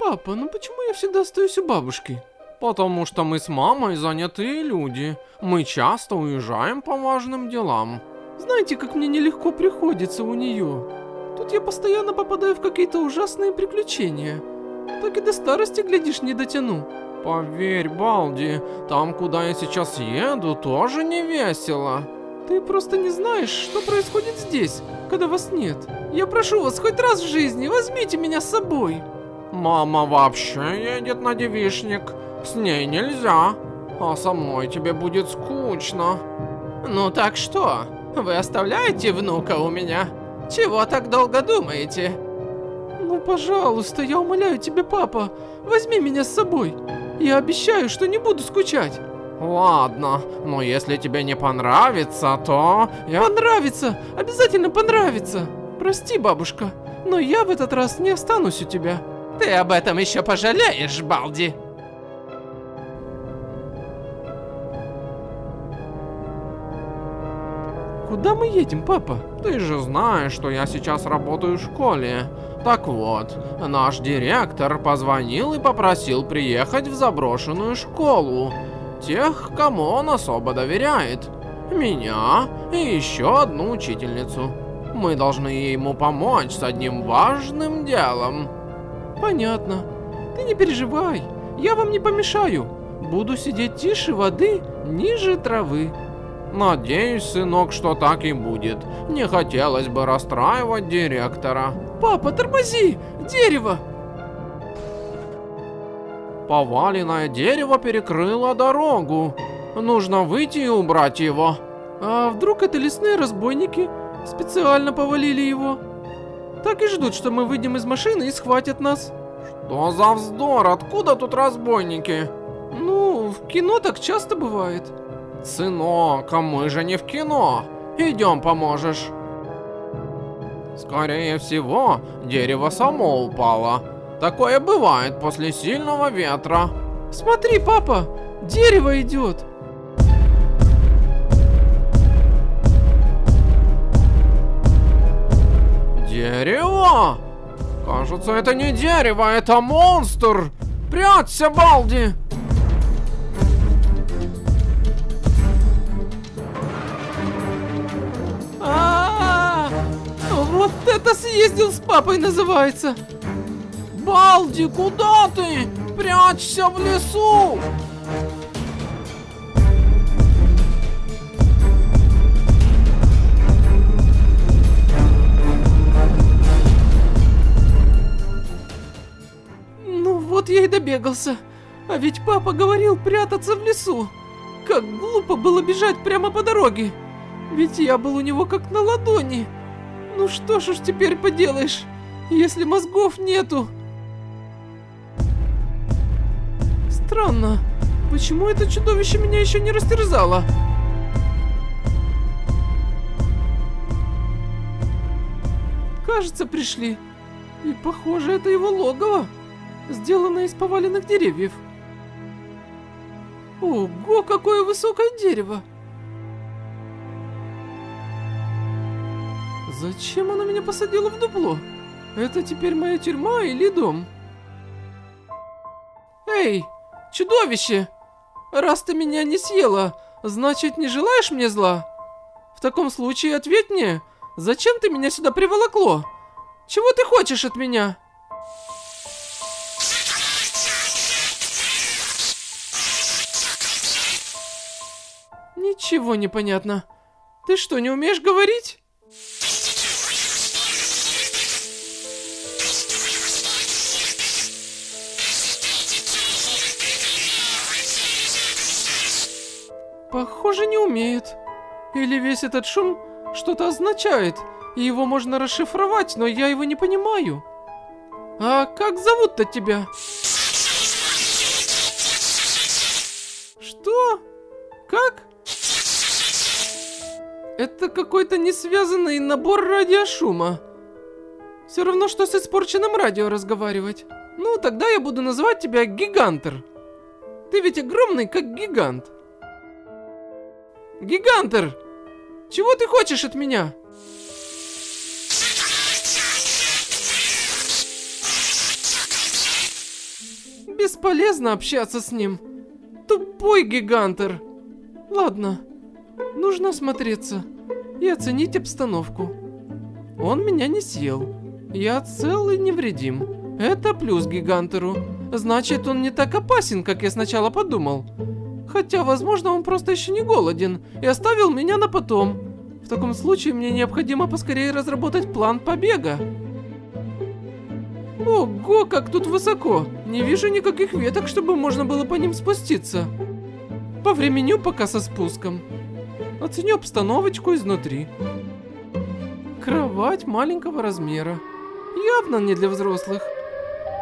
Папа, ну почему я всегда остаюсь у бабушки? Потому что мы с мамой занятые люди. Мы часто уезжаем по важным делам. Знаете, как мне нелегко приходится у нее. Тут я постоянно попадаю в какие-то ужасные приключения. Так и до старости, глядишь, не дотяну. Поверь, Балди, там, куда я сейчас еду, тоже не весело. Ты просто не знаешь, что происходит здесь, когда вас нет. Я прошу вас, хоть раз в жизни возьмите меня с собой. Мама вообще едет на девишник. С ней нельзя. А со мной тебе будет скучно. Ну так что? Вы оставляете внука у меня? Чего так долго думаете? Ну, пожалуйста, я умоляю тебя, папа, возьми меня с собой. Я обещаю, что не буду скучать. Ладно, но если тебе не понравится, то... Я... Понравится! Обязательно понравится! Прости, бабушка, но я в этот раз не останусь у тебя. Ты об этом еще пожалеешь, Балди. Куда мы едем, папа? Ты же знаешь, что я сейчас работаю в школе. Так вот, наш директор позвонил и попросил приехать в заброшенную школу. Тех, кому он особо доверяет. Меня и еще одну учительницу. Мы должны ему помочь с одним важным делом. Понятно. Ты не переживай, я вам не помешаю. Буду сидеть тише воды, ниже травы. Надеюсь, сынок, что так и будет. Не хотелось бы расстраивать директора. Папа, тормози! Дерево! Поваленное дерево перекрыло дорогу. Нужно выйти и убрать его. А вдруг это лесные разбойники? Специально повалили его. Так и ждут, что мы выйдем из машины и схватят нас. Что за вздор? Откуда тут разбойники? Ну, в кино так часто бывает. Сынок, а мы же не в кино. Идем поможешь. Скорее всего, дерево само упало. Такое бывает после сильного ветра. Смотри, папа, дерево идет. Дерево? Кажется, это не дерево, это монстр. Прячься, Балди. А, -а, а Вот это съездил с папой называется. Балди, куда ты? Прячься в лесу. Я и добегался. А ведь папа говорил прятаться в лесу. Как глупо было бежать прямо по дороге. Ведь я был у него как на ладони. Ну что ж уж теперь поделаешь, если мозгов нету. Странно, почему это чудовище меня еще не растерзало? Кажется, пришли. И похоже, это его логово, сделанное из поваленных деревьев. Ого, какое высокое дерево! Зачем она меня посадила в дупло? Это теперь моя тюрьма или дом? Эй, чудовище! Раз ты меня не съела, значит не желаешь мне зла? В таком случае ответь мне, зачем ты меня сюда приволокло? Чего ты хочешь от меня? Ничего не понятно. Ты что, не умеешь говорить? Похоже, не умеет. Или весь этот шум что-то означает, и его можно расшифровать, но я его не понимаю. А как зовут-то тебя? Что? Как? Это какой-то несвязанный набор радиошума. Все равно, что с испорченным радио разговаривать. Ну, тогда я буду называть тебя Гигантер. Ты ведь огромный, как гигант. Гигантер! Чего ты хочешь от меня? Бесполезно общаться с ним. Тупой гигантер. Ладно, нужно осмотреться и оценить обстановку. Он меня не съел. Я цел и невредим. Это плюс гигантеру. Значит, он не так опасен, как я сначала подумал. Хотя, возможно, он просто еще не голоден и оставил меня на потом. В таком случае мне необходимо поскорее разработать план побега. Ого, как тут высоко! Не вижу никаких веток, чтобы можно было по ним спуститься. Повременю пока со спуском. Оценю обстановочку изнутри. Кровать маленького размера. Явно не для взрослых.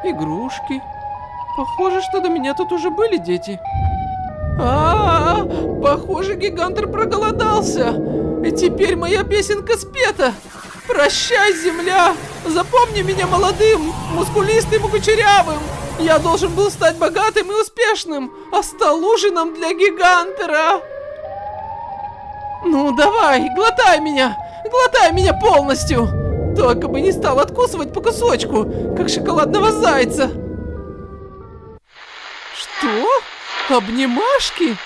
Игрушки. Похоже, что до меня тут уже были дети. А, -а, -а похоже, гигантер проголодался. И теперь моя песенка спета. Прощай, земля! Запомни меня молодым, мускулистым и кучерявым! Я должен был стать богатым и успешным, а стал ужином для гигантера! Ну, давай, глотай меня! Глотай меня полностью! Только бы не стал откусывать по кусочку, как шоколадного зайца! Что? Обнимашки?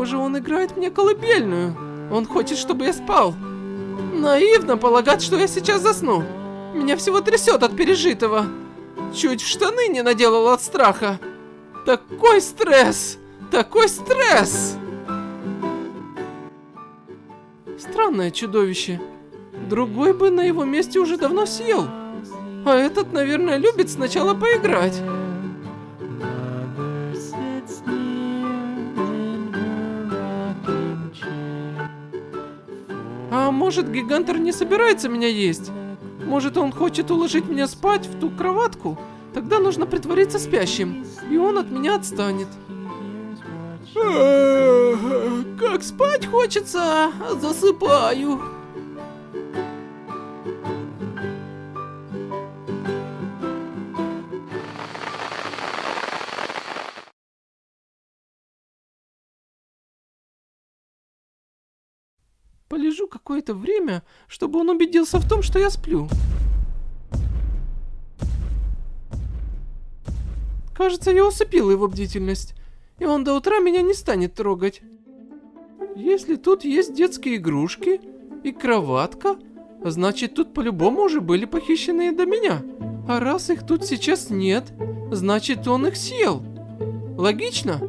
Похоже, он играет мне колыбельную. Он хочет, чтобы я спал. Наивно полагать, что я сейчас засну. Меня всего трясет от пережитого. Чуть в штаны не наделал от страха. Такой стресс! Такой стресс! Странное чудовище. Другой бы на его месте уже давно съел. А этот, наверное, любит сначала поиграть. Может, гигантер не собирается меня есть? Может, он хочет уложить меня спать в ту кроватку? Тогда нужно притвориться спящим, и он от меня отстанет. Как спать хочется, засыпаю. Полежу какое-то время, чтобы он убедился в том, что я сплю. Кажется, я усыпил его бдительность, и он до утра меня не станет трогать. Если тут есть детские игрушки и кроватка, значит тут по-любому уже были похищенные до меня. А раз их тут сейчас нет, значит он их съел. Логично?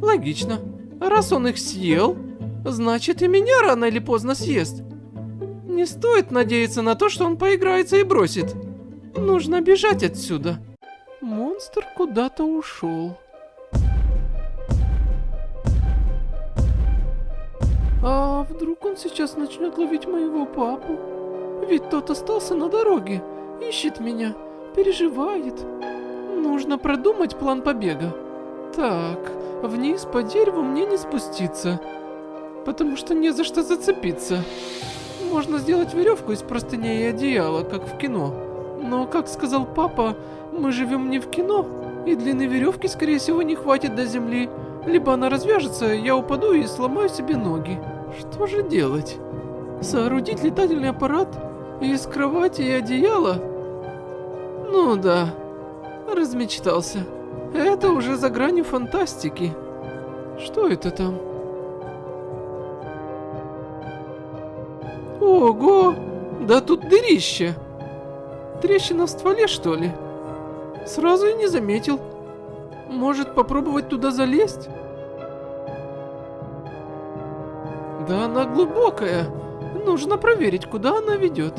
Логично. А раз он их съел, значит и меня рано или поздно съест. Не стоит надеяться на то, что он поиграется и бросит. Нужно бежать отсюда. Монстр куда-то ушел. А вдруг он сейчас начнет ловить моего папу? Ведь тот остался на дороге, ищет меня, переживает. Нужно продумать план побега. Так, вниз по дереву мне не спуститься, потому что не за что зацепиться. Можно сделать веревку из простыней и одеяла, как в кино. Но, как сказал папа, мы живем не в кино, и длины веревки, скорее всего, не хватит до земли. Либо она развяжется, я упаду и сломаю себе ноги. Что же делать? Соорудить летательный аппарат из кровати и одеяла? Ну да, размечтался. Это уже за гранью фантастики. Что это там? Ого! Да тут дырище! Трещина в стволе, что ли? Сразу и не заметил. Может попробовать туда залезть? Да она глубокая. Нужно проверить, куда она ведет.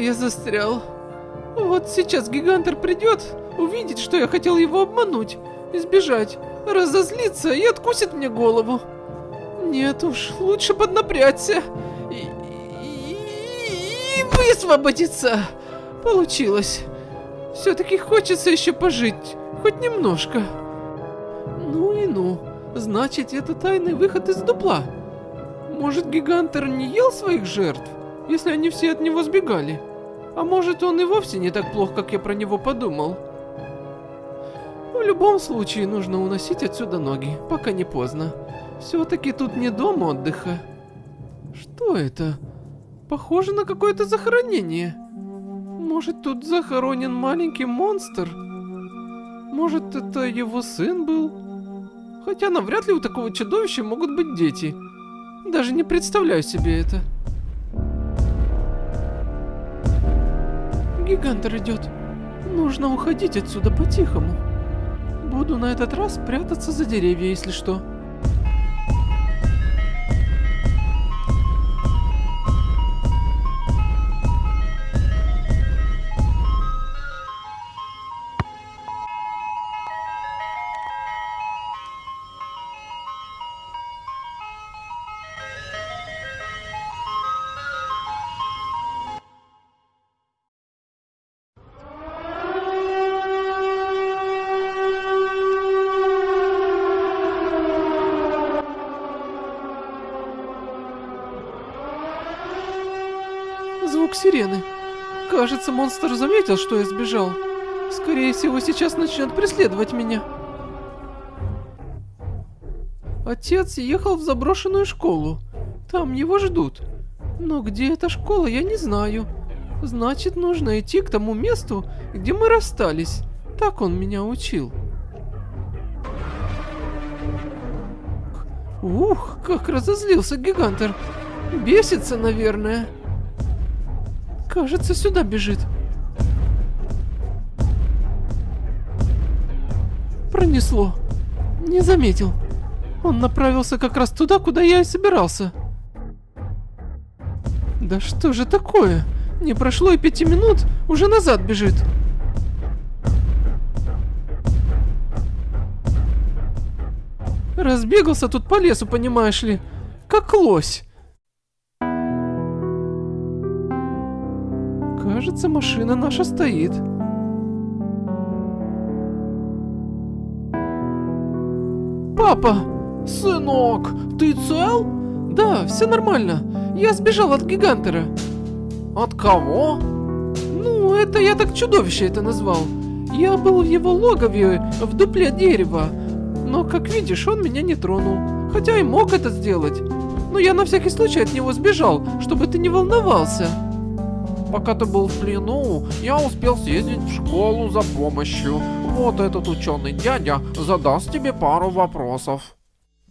Я застрял. Вот сейчас гигантер придет, увидит, что я хотел его обмануть, избежать, разозлиться и откусит мне голову. Нет уж, лучше поднапрячься и, и, и высвободиться. Получилось. Все-таки хочется еще пожить, хоть немножко. Ну и ну, значит это тайный выход из дупла. Может Гигантер не ел своих жертв, если они все от него сбегали? А может он и вовсе не так плох, как я про него подумал? В любом случае нужно уносить отсюда ноги, пока не поздно. Все-таки тут не дом отдыха. Что это? Похоже на какое-то захоронение. Может тут захоронен маленький монстр? Может это его сын был? Хотя навряд ли у такого чудовища могут быть дети. Даже не представляю себе это. Гигантер идет. Нужно уходить отсюда по-тихому. Буду на этот раз прятаться за деревья, если что. Кажется, монстр заметил, что я сбежал. Скорее всего, сейчас начнет преследовать меня. Отец ехал в заброшенную школу. Там его ждут. Но где эта школа, я не знаю. Значит, нужно идти к тому месту, где мы расстались. Так он меня учил. Ух, как разозлился гигантер. Бесится, наверное. Кажется, сюда бежит. Пронесло. Не заметил. Он направился как раз туда, куда я и собирался. Да что же такое? Не прошло и пяти минут, уже назад бежит. Разбегался тут по лесу, понимаешь ли, как лось. Кажется, машина наша стоит. Папа! Сынок, ты цел? Да, все нормально. Я сбежал от гигантера. От кого? Ну, это я так чудовище это назвал. Я был в его логове, в дупле дерева. Но, как видишь, он меня не тронул. Хотя и мог это сделать. Но я на всякий случай от него сбежал, чтобы ты не волновался. Пока ты был в плену, я успел съездить в школу за помощью. Вот этот ученый дядя задаст тебе пару вопросов.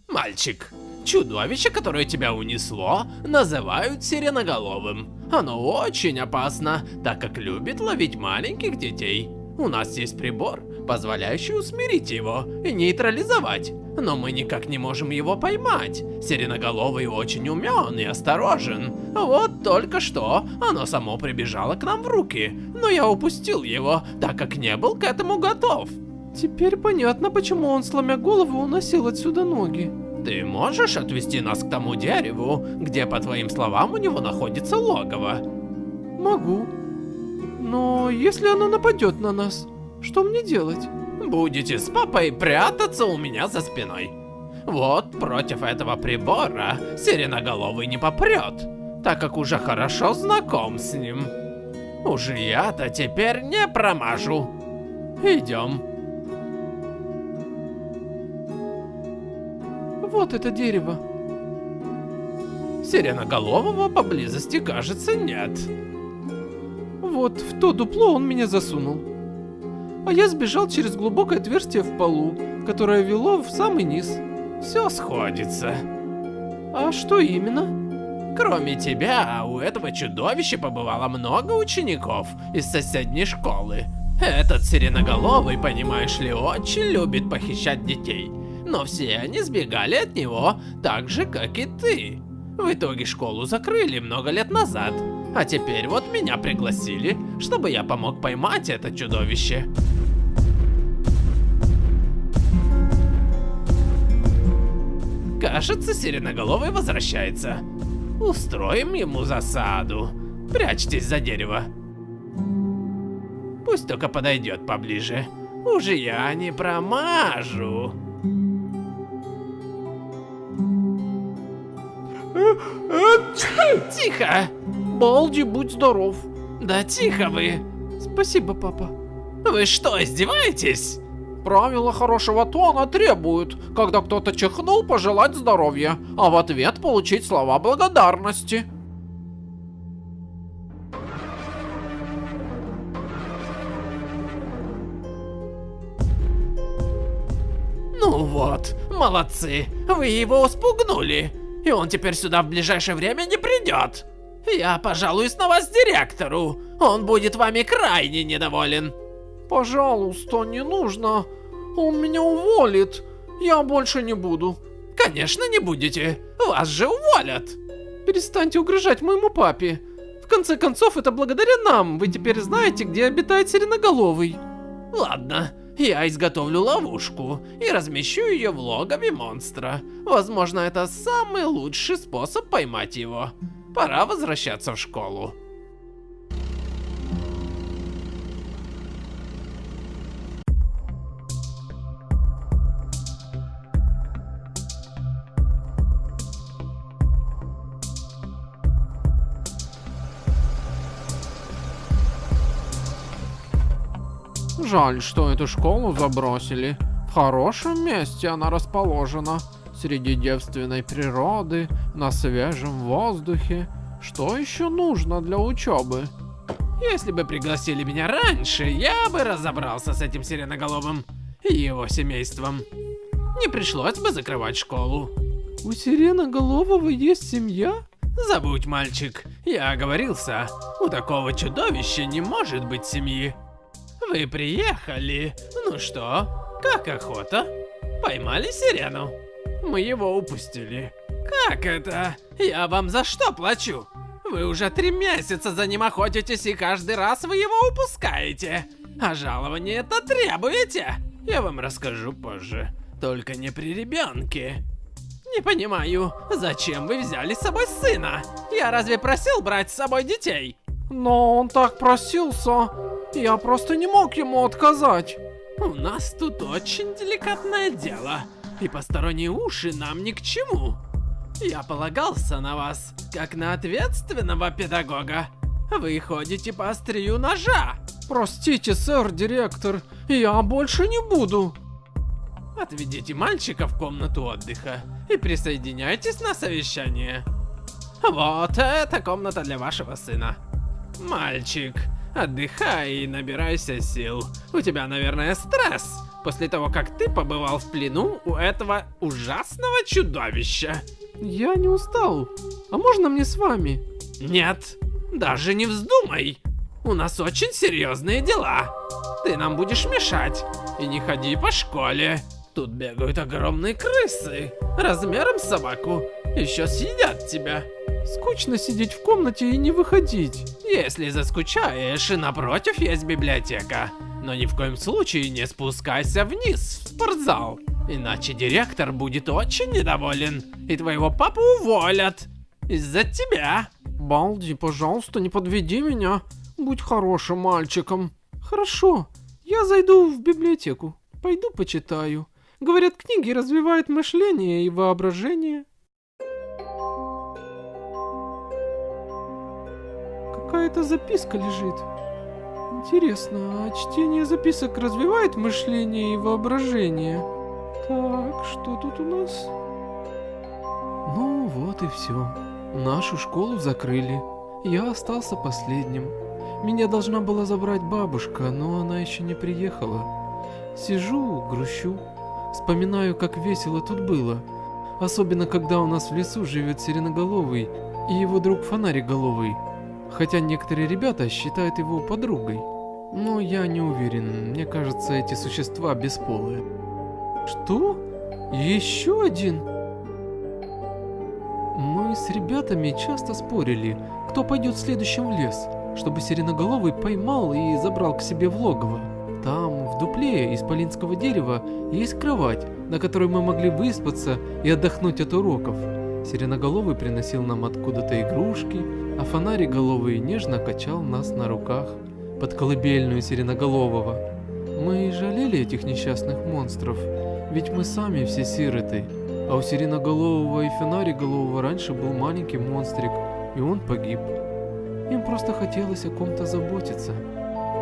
Мальчик, чудовище, которое тебя унесло, называют сиреноголовым. Оно очень опасно, так как любит ловить маленьких детей. У нас есть прибор, позволяющий усмирить его и нейтрализовать. Но мы никак не можем его поймать. Сиреноголовый очень умен и осторожен. Вот только что оно само прибежало к нам в руки. Но я упустил его, так как не был к этому готов. Теперь понятно, почему он, сломя голову, уносил отсюда ноги. Ты можешь отвести нас к тому дереву, где, по твоим словам, у него находится логово? Могу. Но если оно нападет на нас, что мне делать? Будете с папой прятаться у меня за спиной. Вот против этого прибора сиреноголовый не попрет, так как уже хорошо знаком с ним. Уже я-то теперь не промажу. Идем. Вот это дерево. Сиреноголового поблизости, кажется, нет. Вот в то дупло он меня засунул. А я сбежал через глубокое отверстие в полу, которое вело в самый низ. Все сходится. А что именно? Кроме тебя, у этого чудовища побывало много учеников из соседней школы. Этот сиреноголовый, понимаешь ли, очень любит похищать детей. Но все они сбегали от него, так же, как и ты. В итоге школу закрыли много лет назад. А теперь вот меня пригласили, чтобы я помог поймать это чудовище. Кажется, Сиреноголовый возвращается. Устроим ему засаду. Прячьтесь за дерево. Пусть только подойдет поближе. Уже я не промажу. Тихо! Балди, будь здоров. Да тихо вы! Спасибо, папа. Вы что, издеваетесь? Правила хорошего тона требуют, когда кто-то чихнул, пожелать здоровья, а в ответ получить слова благодарности. Ну вот, молодцы, вы его спугнули, и он теперь сюда в ближайшее время не придет. Я пожалуюсь на вас директору, он будет вами крайне недоволен. Пожалуйста, не нужно. Он меня уволит. Я больше не буду. Конечно не будете, вас же уволят. Перестаньте угрожать моему папе. В конце концов, это благодаря нам вы теперь знаете, где обитает Сиреноголовый. Ладно, я изготовлю ловушку и размещу ее в логове монстра. Возможно, это самый лучший способ поймать его. Пора возвращаться в школу. Жаль, что эту школу забросили. В хорошем месте она расположена. Среди девственной природы, на свежем воздухе. Что еще нужно для учебы? Если бы пригласили меня раньше, я бы разобрался с этим сиреноголовым и его семейством. Не пришлось бы закрывать школу. У Сиреноголового есть семья? Забудь, мальчик, я оговорился. У такого чудовища не может быть семьи. Вы приехали. Ну что, как охота? Поймали сирену? Мы его упустили. Как это? Я вам за что плачу? Вы уже три месяца за ним охотитесь, и каждый раз вы его упускаете. А жалование это требуете? Я вам расскажу позже. Только не при ребенке. Не понимаю, зачем вы взяли с собой сына? Я разве просил брать с собой детей? Но он так просился. Я просто не мог ему отказать. У нас тут очень деликатное дело, и посторонние уши нам ни к чему. Я полагался на вас, как на ответственного педагога. Вы ходите по острию ножа. Простите, сэр, директор, я больше не буду. Отведите мальчика в комнату отдыха и присоединяйтесь на совещание. Вот это комната для вашего сына. Мальчик, отдыхай и набирайся сил. У тебя, наверное, стресс после того, как ты побывал в плену у этого ужасного чудовища. Я не устал. А можно мне с вами? Нет, даже не вздумай. У нас очень серьезные дела. Ты нам будешь мешать. И не ходи по школе. Тут бегают огромные крысы, размером с собаку. Еще съедят тебя. Скучно сидеть в комнате и не выходить. Если заскучаешь, и напротив есть библиотека. Но ни в коем случае не спускайся вниз в спортзал. Иначе директор будет очень недоволен. И твоего папу уволят. Из-за тебя. Балди, пожалуйста, не подведи меня. Будь хорошим мальчиком. Хорошо, я зайду в библиотеку. Пойду почитаю. Говорят, книги развивают мышление и воображение. Какая-то записка лежит. Интересно, а чтение записок развивает мышление и воображение? Так, что тут у нас? Ну вот и все. Нашу школу закрыли. Я остался последним. Меня должна была забрать бабушка, но она еще не приехала. Сижу, грущу, вспоминаю, как весело тут было. Особенно, когда у нас в лесу живет Сиреноголовый и его друг Фонариголовый. Хотя некоторые ребята считают его подругой. Но я не уверен, мне кажется, эти существа бесполые. Что? Еще один? Мы с ребятами часто спорили, кто пойдет следующим в лес, чтобы Сиреноголовый поймал и забрал к себе в логово. Там, в дупле из полинского дерева есть кровать, на которой мы могли выспаться и отдохнуть от уроков. Сиреноголовый приносил нам откуда-то игрушки, а фонариголовый нежно качал нас на руках под колыбельную Сиреноголового. Мы и жалели этих несчастных монстров, ведь мы сами все сироты. А у Сиреноголового и Фонариголового раньше был маленький монстрик, и он погиб. Им просто хотелось о ком-то заботиться.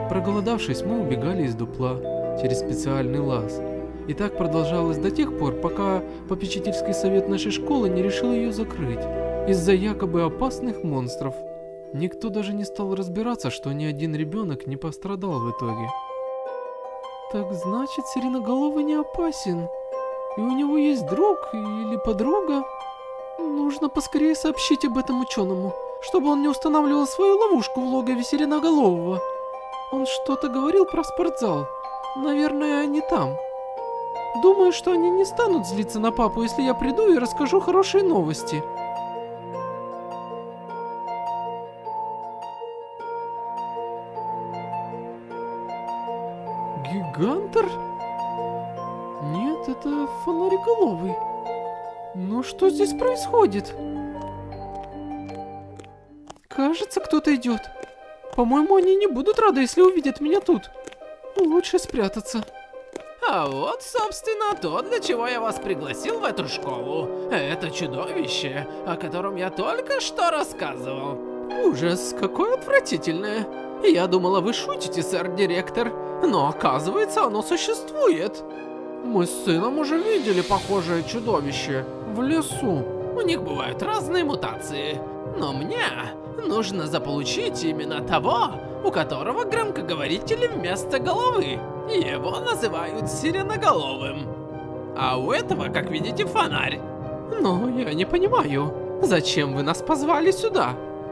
Проголодавшись, мы убегали из дупла через специальный лаз. И так продолжалось до тех пор, пока попечительский совет нашей школы не решил ее закрыть из-за якобы опасных монстров. Никто даже не стал разбираться, что ни один ребенок не пострадал в итоге. Так значит, Сиреноголовый не опасен. И у него есть друг или подруга. Нужно поскорее сообщить об этом ученому, чтобы он не устанавливал свою ловушку в логове Сиреноголового. Он что-то говорил про спортзал. Наверное, они там. Думаю, что они не станут злиться на папу, если я приду и расскажу хорошие новости. Гигантор? Нет, это фонариголовый. Ну что здесь происходит? Кажется, кто-то идет. По-моему, они не будут рады, если увидят меня тут. Лучше спрятаться. А вот, собственно, то, для чего я вас пригласил в эту школу. Это чудовище, о котором я только что рассказывал. Ужас, какое отвратительное. Я думала, вы шутите, сэр-директор. Но оказывается, оно существует. Мы с сыном уже видели похожее чудовище в лесу. У них бывают разные мутации. Но мне нужно заполучить именно того, у которого громкоговорители вместо головы. Его называют сиреноголовым. А у этого, как видите, фонарь. Но я не понимаю, зачем вы нас позвали сюда?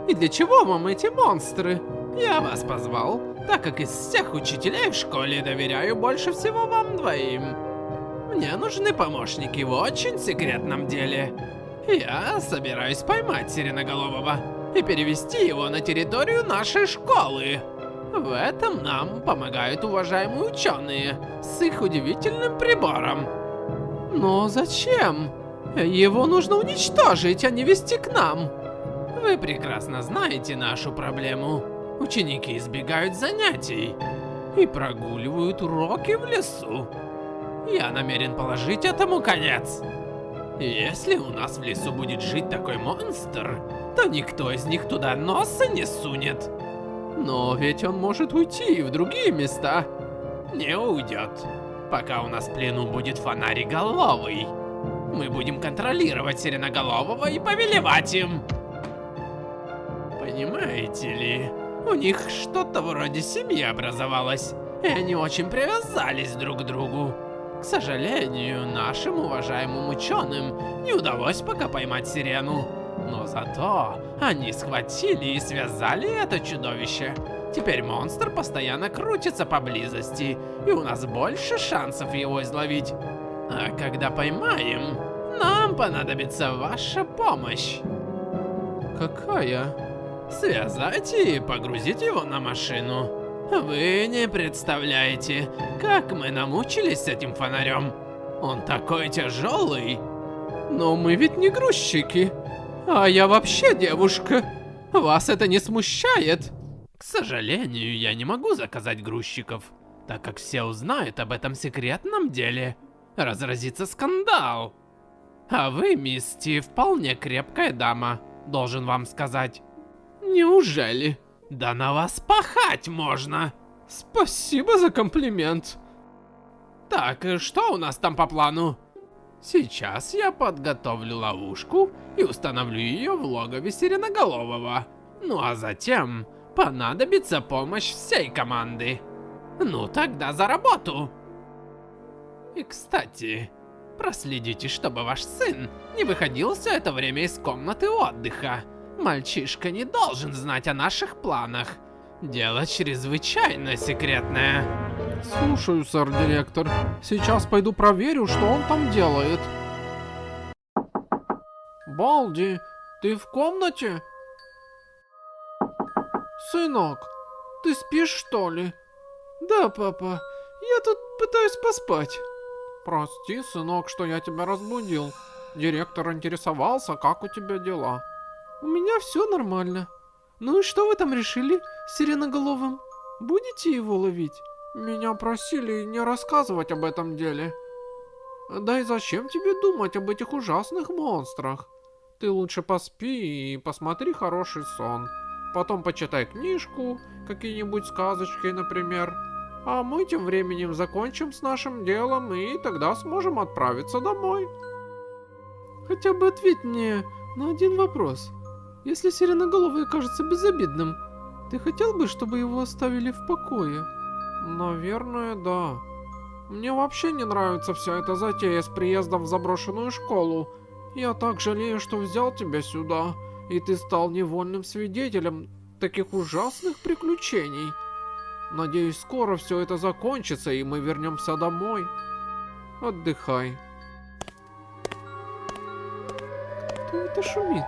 И для чего вам эти монстры? Я вас позвал, так как из всех учителей в школе доверяю больше всего вам двоим. Мне нужны помощники в очень секретном деле. Я собираюсь поймать Сиреноголового и перевести его на территорию нашей школы. В этом нам помогают уважаемые ученые с их удивительным прибором. Но зачем? Его нужно уничтожить, а не вести к нам. Вы прекрасно знаете нашу проблему. Ученики избегают занятий и прогуливают уроки в лесу. Я намерен положить этому конец. Если у нас в лесу будет жить такой монстр, то никто из них туда носа не сунет. Но ведь он может уйти в другие места. Не уйдет, пока у нас в плену будет фонариголовый. Мы будем контролировать Сиреноголового и повелевать им. Понимаете ли, у них что-то вроде семьи образовалось, и они очень привязались друг к другу. К сожалению, нашим уважаемым ученым не удалось пока поймать сирену. Но зато они схватили и связали это чудовище. Теперь монстр постоянно крутится поблизости, и у нас больше шансов его изловить. А когда поймаем, нам понадобится ваша помощь. Какая? Связать и погрузить его на машину. Вы не представляете, как мы намучились с этим фонарем. Он такой тяжелый. Но мы ведь не грузчики. А я вообще девушка. Вас это не смущает? К сожалению, я не могу заказать грузчиков, так как все узнают об этом секретном деле. Разразится скандал. А вы, мисти, вполне крепкая дама, должен вам сказать. Неужели? Да на вас пахать можно. Спасибо за комплимент. Так, что у нас там по плану? Сейчас я подготовлю ловушку и установлю ее в логове Сиреноголового. Ну а затем понадобится помощь всей команды. Ну тогда за работу. И кстати, проследите, чтобы ваш сын не выходил все это время из комнаты отдыха. Мальчишка не должен знать о наших планах. Дело чрезвычайно секретное. Слушаю, сэр-директор. Сейчас пойду проверю, что он там делает. Балди, ты в комнате? Сынок, ты спишь что ли? Да, папа. Я тут пытаюсь поспать. Прости, сынок, что я тебя разбудил. Директор интересовался, как у тебя дела. У меня все нормально. Ну и что вы там решили с сиреноголовым? Будете его ловить? Меня просили не рассказывать об этом деле. Да и зачем тебе думать об этих ужасных монстрах? Ты лучше поспи и посмотри хороший сон. Потом почитай книжку, какие-нибудь сказочки, например. А мы тем временем закончим с нашим делом и тогда сможем отправиться домой. Хотя бы ответь мне на один вопрос. Если сиреноголовый кажется безобидным, ты хотел бы, чтобы его оставили в покое? Наверное, да. Мне вообще не нравится вся эта затея с приездом в заброшенную школу. Я так жалею, что взял тебя сюда, и ты стал невольным свидетелем таких ужасных приключений. Надеюсь, скоро все это закончится, и мы вернемся домой. Отдыхай. Кто это шумит?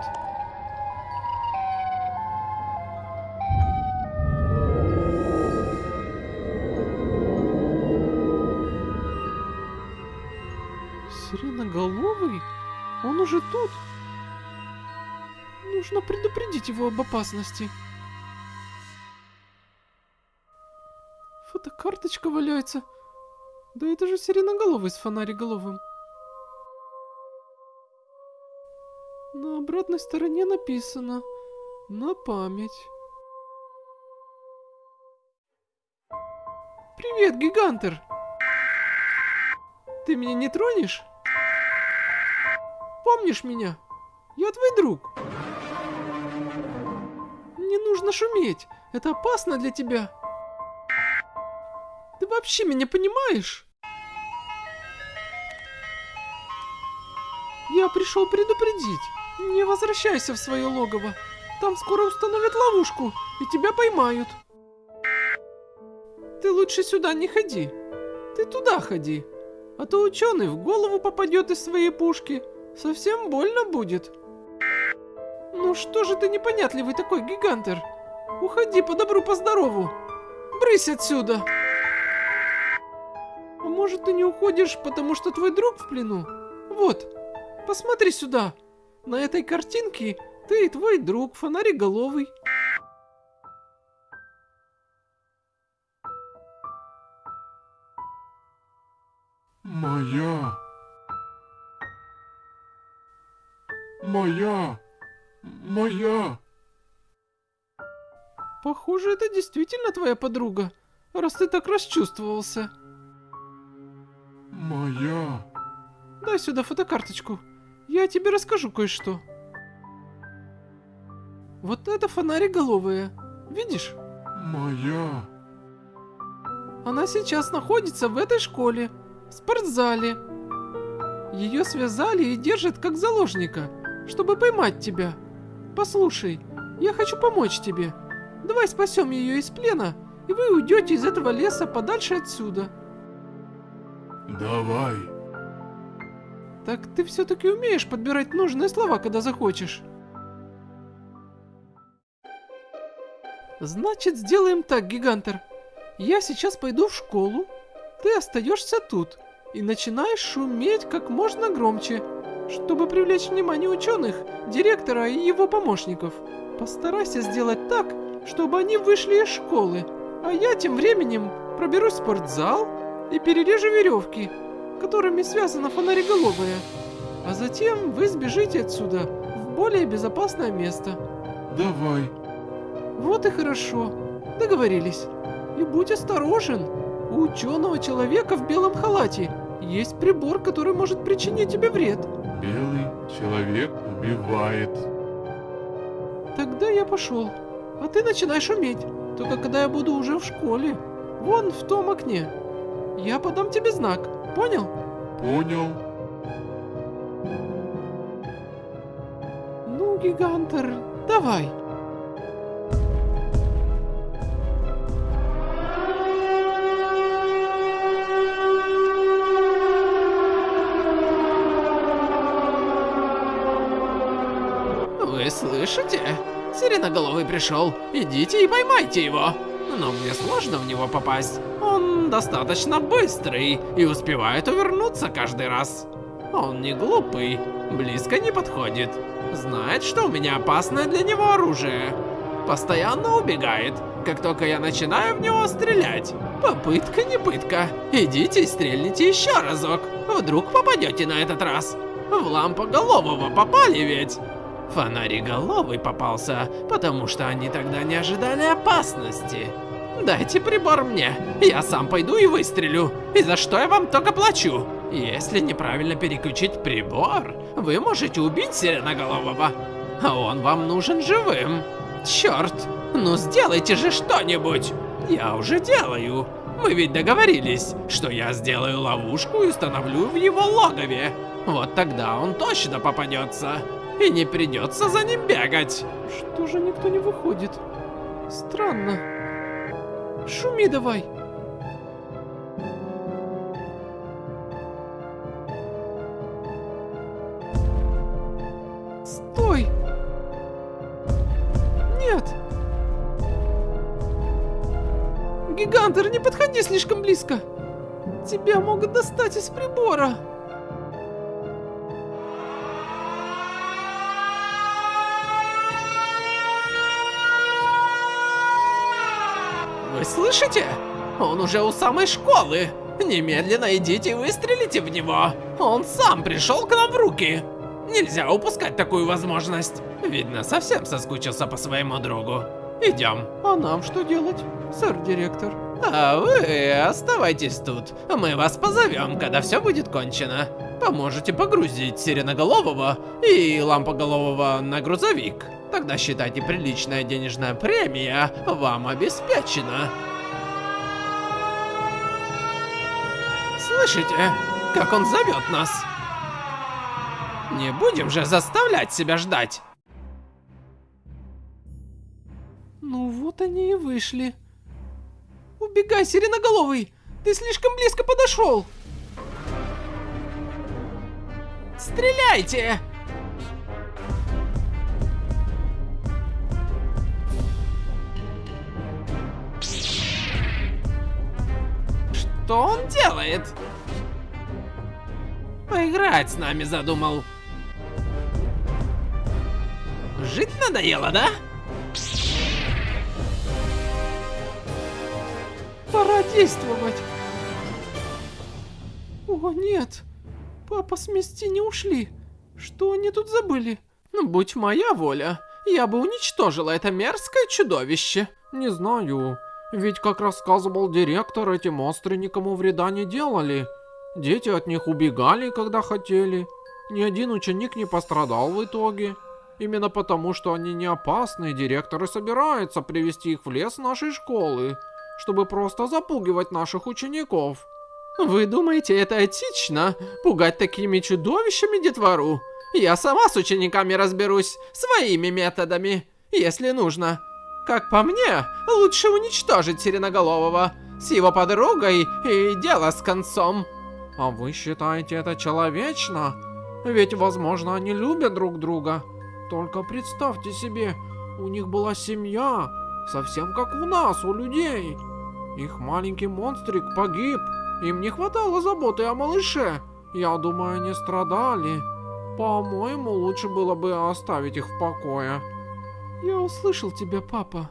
Сиреноголовый? Он уже тут? Нужно предупредить его об опасности. Фотокарточка валяется. Да это же сиреноголовый с фонариголовым. На обратной стороне написано «На память». Привет, Гигантер! Ты меня не тронешь? Помнишь меня? Я твой друг. Не нужно шуметь. Это опасно для тебя. Ты вообще меня понимаешь? Я пришел предупредить. Не возвращайся в свое логово. Там скоро установят ловушку, и тебя поймают. Ты лучше сюда не ходи. Ты туда ходи. А то ученый в голову попадет из своей пушки. Совсем больно будет. Ну что же ты непонятливый такой, гигантер? Уходи по добру, по здорову. Брысь отсюда. А может ты не уходишь, потому что твой друг в плену? Вот, посмотри сюда. На этой картинке ты и твой друг, фонариголовый. Моя. Моя. Моя. Похоже, это действительно твоя подруга, раз ты так расчувствовался. Моя. Дай сюда фотокарточку. Я тебе расскажу кое-что. Вот это фонариголовая. Видишь? Моя. Она сейчас находится в этой школе, в спортзале. Ее связали и держат как заложника, чтобы поймать тебя. Послушай, я хочу помочь тебе. Давай спасем ее из плена, и вы уйдете из этого леса подальше отсюда. Давай. Так ты все-таки умеешь подбирать нужные слова, когда захочешь. Значит, сделаем так, Гигантер. Я сейчас пойду в школу, ты остаешься тут и начинаешь шуметь как можно громче, чтобы привлечь внимание ученых, директора и его помощников. Постарайся сделать так, чтобы они вышли из школы, а я тем временем проберусь в спортзал и перережу веревки, которыми связана фонариголовая. А затем вы сбежите отсюда в более безопасное место. Давай. Вот и хорошо. Договорились. И будь осторожен. У ученого человека в белом халате есть прибор, который может причинить тебе вред. Белый человек убивает. Тогда я пошел. А ты начинай шуметь. Только когда я буду уже в школе. Вон в том окне. Я подам тебе знак. Понял? Понял. Ну, гигантер, давай. Сиреноголовый пришел. Идите и поймайте его. Но мне сложно в него попасть. Он достаточно быстрый и успевает увернуться каждый раз. Он не глупый, близко не подходит. Знает, что у меня опасное для него оружие. Постоянно убегает, как только я начинаю в него стрелять. Попытка не пытка. Идите и стрельните еще разок. Вдруг попадете на этот раз. В лампоголового попали ведь. Фонариголовый попался, потому что они тогда не ожидали опасности. Дайте прибор мне, я сам пойду и выстрелю. И за что я вам только плачу? Если неправильно переключить прибор, вы можете убить Сиреноголового. А он вам нужен живым. Черт, ну сделайте же что-нибудь. Я уже делаю. Мы ведь договорились, что я сделаю ловушку и установлю в его логове. Вот тогда он точно попадется. И не придется за ним бегать. Что же никто не выходит? Странно. Шуми давай. Стой! Нет! Гигантер, не подходи слишком близко! Тебя могут достать из прибора! Вы слышите? Он уже у самой школы. Немедленно идите и выстрелите в него. Он сам пришел к нам в руки. Нельзя упускать такую возможность. Видно, совсем соскучился по своему другу. Идем. А нам что делать, сэр-директор? А вы оставайтесь тут. Мы вас позовем, когда все будет кончено. Поможете погрузить Сиреноголового и Лампоголового на грузовик. Тогда считайте приличная денежная премия вам обеспечена. Слышите, как он зовет нас? Не будем же заставлять себя ждать. Ну вот они и вышли. Убегай, сиреноголовый! Ты слишком близко подошел! Стреляйте! Что он делает? Поиграть с нами задумал. Жить надоело, да? Пора действовать. О, нет. Папа с Мисти не ушли. Что они тут забыли? Ну, будь моя воля, я бы уничтожила это мерзкое чудовище. Не знаю. Ведь, как рассказывал директор, эти монстры никому вреда не делали. Дети от них убегали, когда хотели. Ни один ученик не пострадал в итоге. Именно потому, что они не опасны, директор и собирается привести их в лес нашей школы, чтобы просто запугивать наших учеников. Вы думаете, это этично? Пугать такими чудовищами детвору? Я сама с учениками разберусь своими методами, если нужно. Как по мне, лучше уничтожить Сиреноголового с его подругой и дело с концом. А вы считаете это человечно? Ведь, возможно, они любят друг друга. Только представьте себе, у них была семья, совсем как у нас, у людей. Их маленький монстрик погиб. Им не хватало заботы о малыше. Я думаю, они страдали. По-моему, лучше было бы оставить их в покое. Я услышал тебя, папа.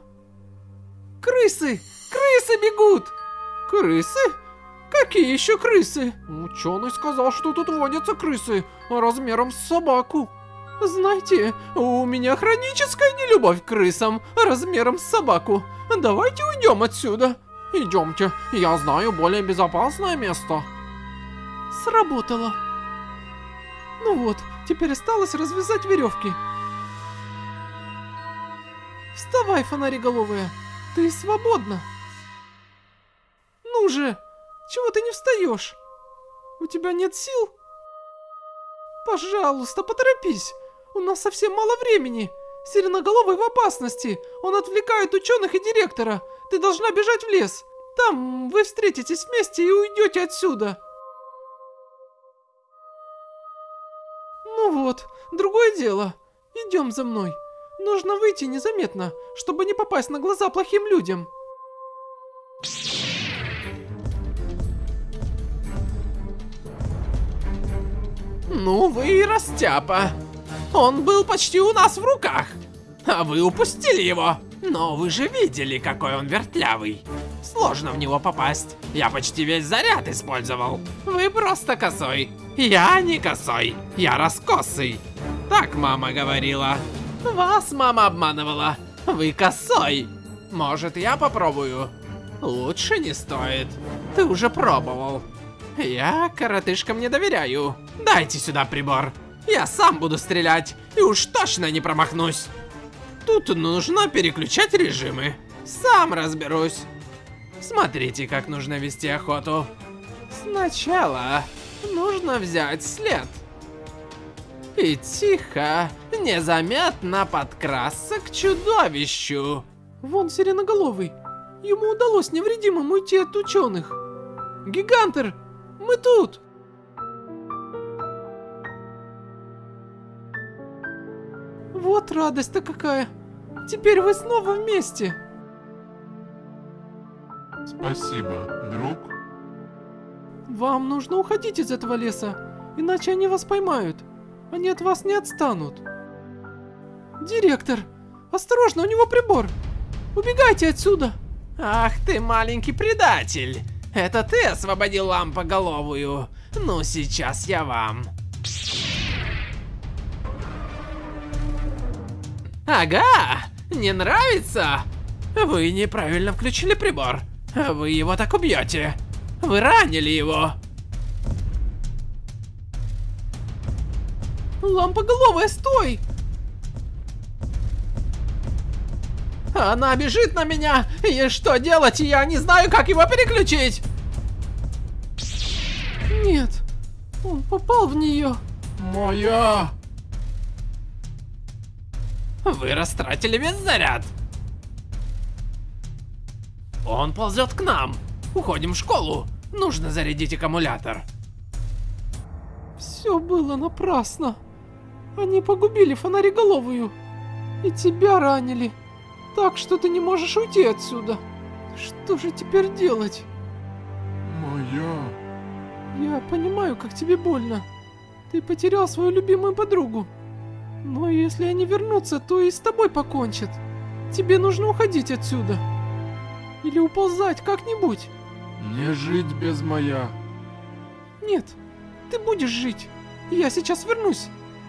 Крысы! Крысы бегут! Крысы? Какие еще крысы? Ученый сказал, что тут водятся крысы размером с собаку. Знаете, у меня хроническая нелюбовь к крысам размером с собаку. Давайте уйдем отсюда. Идемте, я знаю более безопасное место. Сработало. Ну вот, теперь осталось развязать веревки. Вставай, фонариголовая, ты свободна. Ну же, чего ты не встаешь? У тебя нет сил? Пожалуйста, поторопись. У нас совсем мало времени. Сиреноголовый в опасности. Он отвлекает ученых и директора. Ты должна бежать в лес. Там вы встретитесь вместе и уйдете отсюда. Ну вот, другое дело. Идем за мной. Нужно выйти незаметно, чтобы не попасть на глаза плохим людям. Ну вы и растяпа. Он был почти у нас в руках. А вы упустили его. Но вы же видели, какой он вертлявый. Сложно в него попасть. Я почти весь заряд использовал. Вы просто косой. Я не косой. Я раскосый. Так мама говорила. Вас мама обманывала. Вы косой. Может, я попробую? Лучше не стоит. Ты уже пробовал. Я коротышкам не доверяю. Дайте сюда прибор. Я сам буду стрелять. И уж точно не промахнусь. Тут нужно переключать режимы. Сам разберусь. Смотрите, как нужно вести охоту. Сначала нужно взять след. И тихо, незаметно подкрасться к чудовищу. Вон сиреноголовый. Ему удалось невредимым уйти от ученых. Гигантер, мы тут. Вот радость-то какая. Теперь вы снова вместе. Спасибо, друг. Вам нужно уходить из этого леса, иначе они вас поймают. Они от вас не отстанут. Директор, осторожно, у него прибор. Убегайте отсюда. Ах ты маленький предатель! Это ты освободил лампоголовую? Ну сейчас я вам. Ага, не нравится? Вы неправильно включили прибор. Вы его так убьете. Вы ранили его. Лампоголовая, стой! Она бежит на меня, и что делать? Я не знаю, как его переключить. Нет, он попал в нее. Моя! Вы растратили весь заряд. Он ползет к нам. Уходим в школу. Нужно зарядить аккумулятор. Все было напрасно. Они погубили фонариголовую. И тебя ранили. Так что ты не можешь уйти отсюда. Что же теперь делать? Моя! Я понимаю, как тебе больно. Ты потерял свою любимую подругу. Но если они вернутся, то и с тобой покончат. Тебе нужно уходить отсюда. Или уползать как-нибудь. Не жить без моя! Нет, ты будешь жить. Я сейчас вернусь.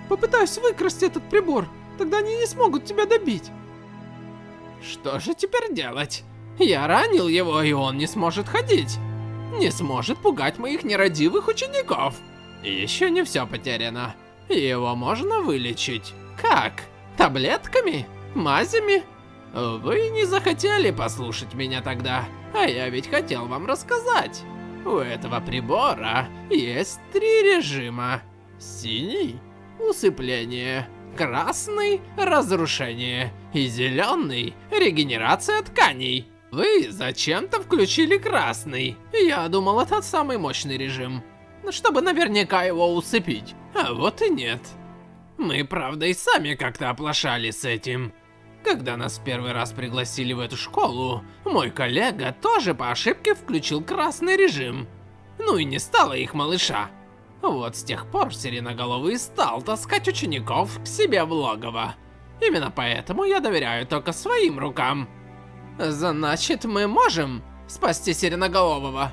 Попытаюсь выкрасть этот прибор. Тогда они не смогут тебя добить. Что же теперь делать? Я ранил его, и он не сможет ходить. Не сможет пугать моих нерадивых учеников. Еще не все потеряно. Его можно вылечить. Как? Таблетками? Мазями? Вы не захотели послушать меня тогда, а я ведь хотел вам рассказать. У этого прибора есть три режима. Синий – усыпление, красный – разрушение и зеленый – регенерация тканей. Вы зачем-то включили красный. Я думал, это самый мощный режим. Чтобы наверняка его усыпить. А вот и нет. Мы, правда, и сами как-то оплошали с этим. Когда нас первый раз пригласили в эту школу, мой коллега тоже по ошибке включил красный режим. Ну и не стало их малыша. Вот с тех пор Сиреноголовый стал таскать учеников к себе в логово. Именно поэтому я доверяю только своим рукам. Значит, мы можем спасти Сиреноголового?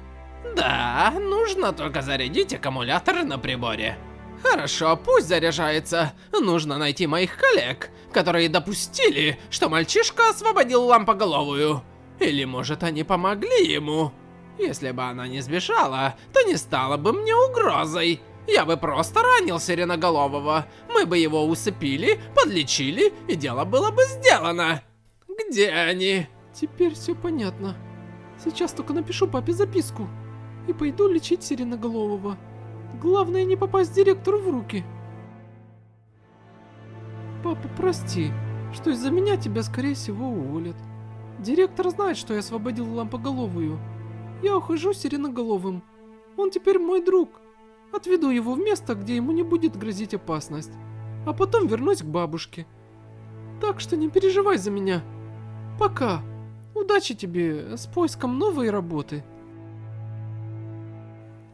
Да, нужно только зарядить аккумулятор на приборе. Хорошо, пусть заряжается. Нужно найти моих коллег, которые допустили, что мальчишка освободил лампоголовую. Или может они помогли ему? Если бы она не сбежала, то не стала бы мне угрозой. Я бы просто ранил Сиреноголового. Мы бы его усыпили, подлечили, и дело было бы сделано. Где они? Теперь все понятно. Сейчас только напишу папе записку. И пойду лечить Сиреноголового. Главное не попасть директору в руки. Папа, прости, что из-за меня тебя скорее всего уволят. Директор знает, что я освободил лампоголовую. Я ухожу сиреноголовым. Он теперь мой друг. Отведу его в место, где ему не будет грозить опасность. А потом вернусь к бабушке. Так что не переживай за меня. Пока. Удачи тебе с поиском новой работы.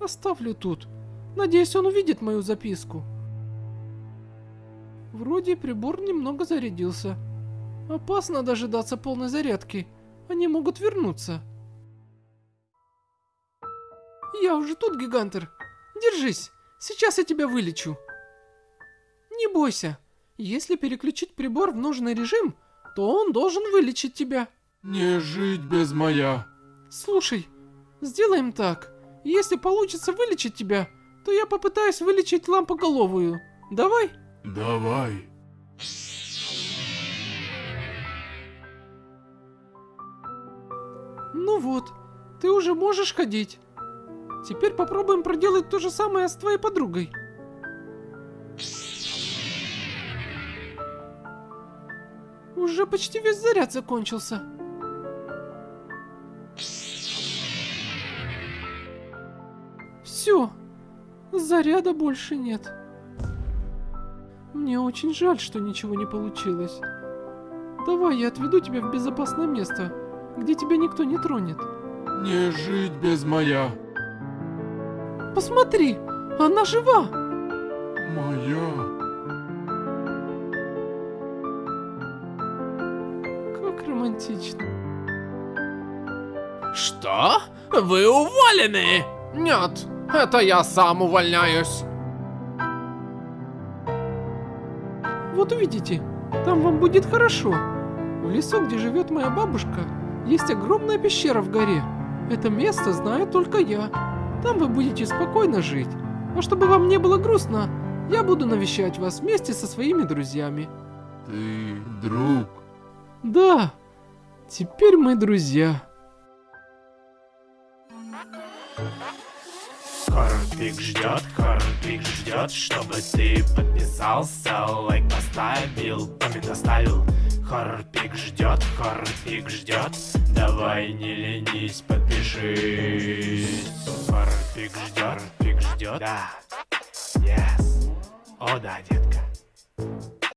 Оставлю тут. Надеюсь, он увидит мою записку. Вроде прибор немного зарядился. Опасно дожидаться полной зарядки. Они могут вернуться. Я уже тут, Гигантер. Держись, сейчас я тебя вылечу. Не бойся. Если переключить прибор в нужный режим, то он должен вылечить тебя. Не жить без моя. Слушай, сделаем так. Если получится вылечить тебя, то я попытаюсь вылечить лампоголовую. Давай? Давай. Ну вот, ты уже можешь ходить. Теперь попробуем проделать то же самое с твоей подругой. Уже почти весь заряд закончился. Все, заряда больше нет. Мне очень жаль, что ничего не получилось. Давай я отведу тебя в безопасное место, где тебя никто не тронет. Не жить без моя. Посмотри, она жива! Моя. Как романтично. Что? Вы уволены! Нет, это я сам увольняюсь. Вот увидите, там вам будет хорошо. В лесу, где живет моя бабушка, есть огромная пещера в горе. Это место знаю только я. Там вы будете спокойно жить. А чтобы вам не было грустно, я буду навещать вас вместе со своими друзьями. Ты друг. Да, теперь мы друзья. Хорпик ждет, Хорпик ждет, чтобы ты подписался, лайк поставил, коммент оставил. Хорпик ждет, Хорпик ждет, давай не ленись, подпишись. Хорпик ждет, Хорпик ждет, да, yes, о да, детка.